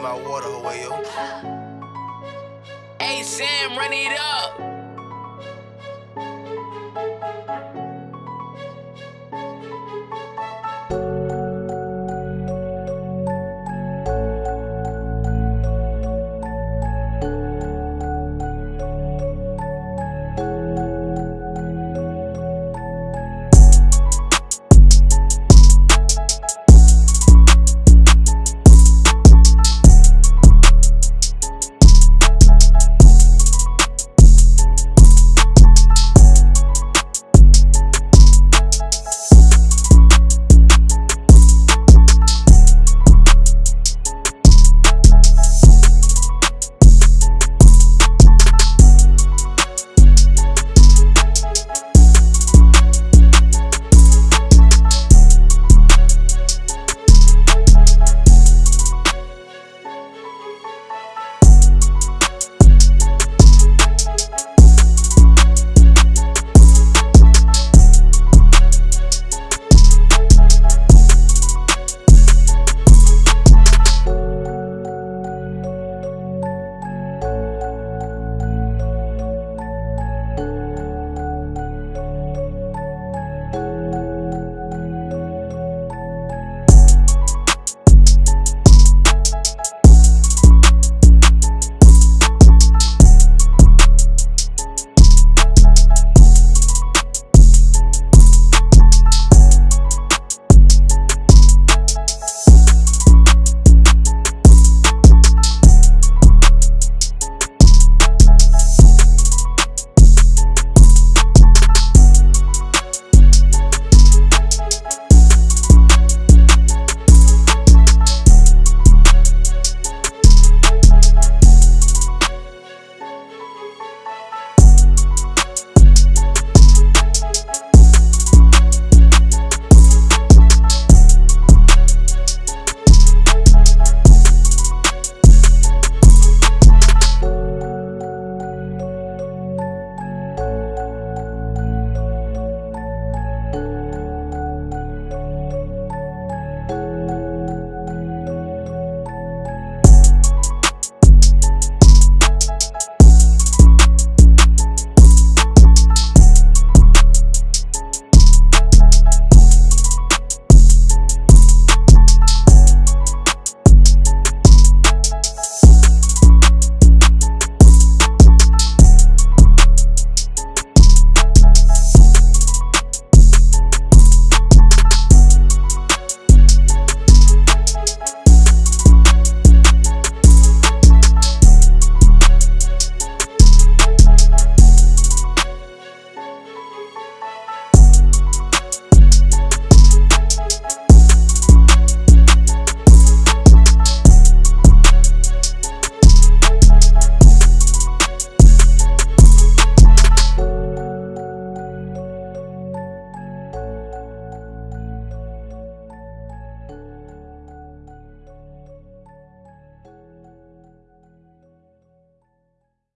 my water away, yo. Hey Sam, run it up.